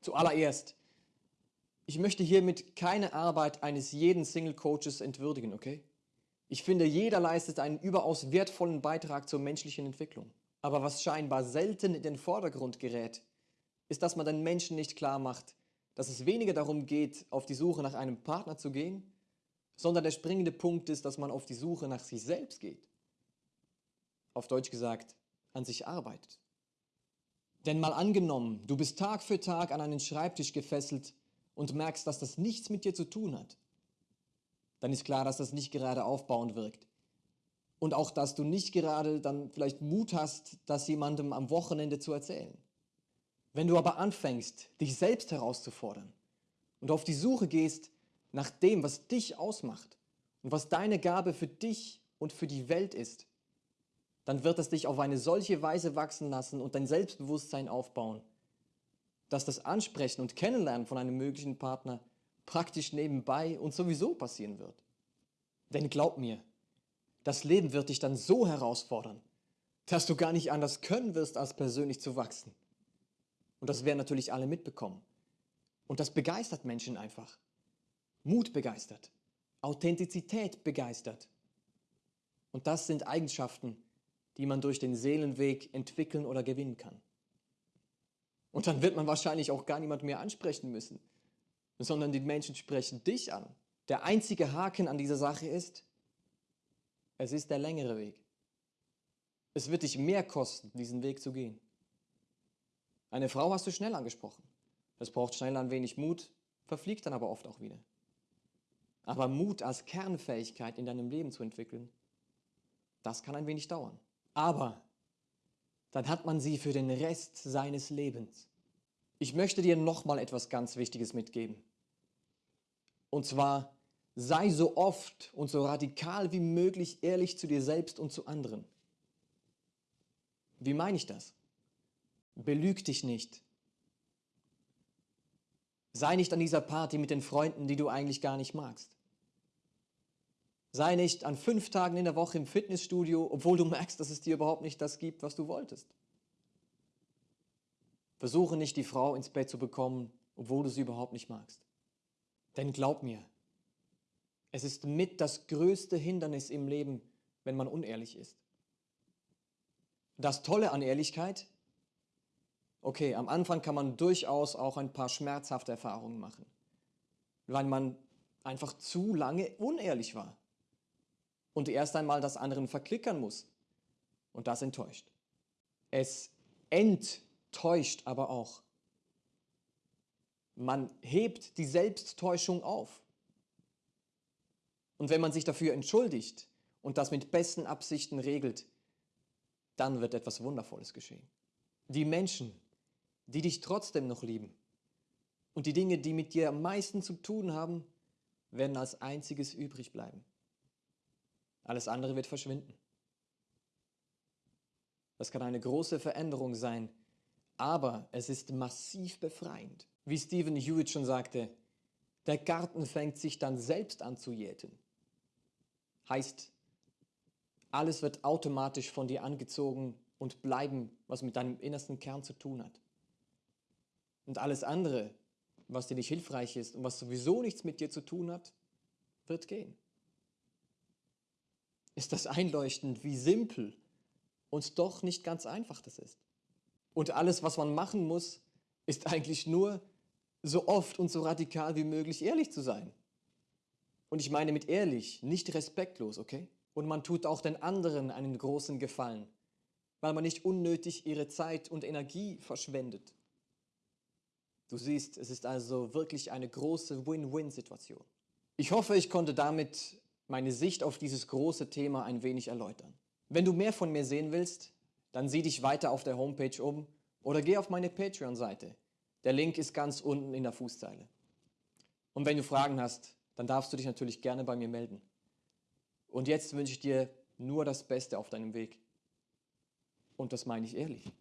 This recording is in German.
Zuallererst, ich möchte hiermit keine Arbeit eines jeden Single-Coaches entwürdigen, okay? Ich finde, jeder leistet einen überaus wertvollen Beitrag zur menschlichen Entwicklung. Aber was scheinbar selten in den Vordergrund gerät, ist, dass man den Menschen nicht klar macht, dass es weniger darum geht, auf die Suche nach einem Partner zu gehen, sondern der springende Punkt ist, dass man auf die Suche nach sich selbst geht. Auf Deutsch gesagt, an sich arbeitet. Denn mal angenommen, du bist Tag für Tag an einen Schreibtisch gefesselt und merkst, dass das nichts mit dir zu tun hat, dann ist klar, dass das nicht gerade aufbauend wirkt. Und auch, dass du nicht gerade dann vielleicht Mut hast, das jemandem am Wochenende zu erzählen. Wenn du aber anfängst, dich selbst herauszufordern und auf die Suche gehst nach dem, was dich ausmacht und was deine Gabe für dich und für die Welt ist, dann wird es dich auf eine solche Weise wachsen lassen und dein Selbstbewusstsein aufbauen, dass das Ansprechen und Kennenlernen von einem möglichen Partner praktisch nebenbei und sowieso passieren wird. Denn glaub mir, das Leben wird dich dann so herausfordern, dass du gar nicht anders können wirst, als persönlich zu wachsen. Und das werden natürlich alle mitbekommen. Und das begeistert Menschen einfach. Mut begeistert, Authentizität begeistert. Und das sind Eigenschaften, die man durch den Seelenweg entwickeln oder gewinnen kann. Und dann wird man wahrscheinlich auch gar niemand mehr ansprechen müssen, sondern die Menschen sprechen dich an. Der einzige Haken an dieser Sache ist, es ist der längere Weg. Es wird dich mehr kosten, diesen Weg zu gehen. Eine Frau hast du schnell angesprochen. Es braucht schnell ein wenig Mut, verfliegt dann aber oft auch wieder. Aber Mut als Kernfähigkeit in deinem Leben zu entwickeln, das kann ein wenig dauern. Aber dann hat man sie für den Rest seines Lebens. Ich möchte dir nochmal etwas ganz Wichtiges mitgeben. Und zwar, sei so oft und so radikal wie möglich ehrlich zu dir selbst und zu anderen. Wie meine ich das? Belüg dich nicht. Sei nicht an dieser Party mit den Freunden, die du eigentlich gar nicht magst. Sei nicht an fünf Tagen in der Woche im Fitnessstudio, obwohl du merkst, dass es dir überhaupt nicht das gibt, was du wolltest. Versuche nicht, die Frau ins Bett zu bekommen, obwohl du sie überhaupt nicht magst. Denn glaub mir, es ist mit das größte Hindernis im Leben, wenn man unehrlich ist. Das Tolle an Ehrlichkeit, okay, am Anfang kann man durchaus auch ein paar schmerzhafte Erfahrungen machen, weil man einfach zu lange unehrlich war und erst einmal das anderen verklickern muss. Und das enttäuscht. Es enttäuscht aber auch. Man hebt die Selbsttäuschung auf. Und wenn man sich dafür entschuldigt und das mit besten Absichten regelt, dann wird etwas Wundervolles geschehen. Die Menschen, die dich trotzdem noch lieben und die Dinge, die mit dir am meisten zu tun haben, werden als einziges übrig bleiben. Alles andere wird verschwinden. Das kann eine große Veränderung sein, aber es ist massiv befreiend. Wie Stephen Hewitt schon sagte, der Garten fängt sich dann selbst an zu jäten. Heißt, alles wird automatisch von dir angezogen und bleiben, was mit deinem innersten Kern zu tun hat. Und alles andere, was dir nicht hilfreich ist und was sowieso nichts mit dir zu tun hat, wird gehen ist das einleuchtend, wie simpel und doch nicht ganz einfach das ist. Und alles, was man machen muss, ist eigentlich nur so oft und so radikal wie möglich ehrlich zu sein. Und ich meine mit ehrlich, nicht respektlos, okay? Und man tut auch den anderen einen großen Gefallen, weil man nicht unnötig ihre Zeit und Energie verschwendet. Du siehst, es ist also wirklich eine große Win-Win-Situation. Ich hoffe, ich konnte damit meine Sicht auf dieses große Thema ein wenig erläutern. Wenn du mehr von mir sehen willst, dann sieh dich weiter auf der Homepage um oder geh auf meine Patreon-Seite. Der Link ist ganz unten in der Fußzeile. Und wenn du Fragen hast, dann darfst du dich natürlich gerne bei mir melden. Und jetzt wünsche ich dir nur das Beste auf deinem Weg. Und das meine ich ehrlich.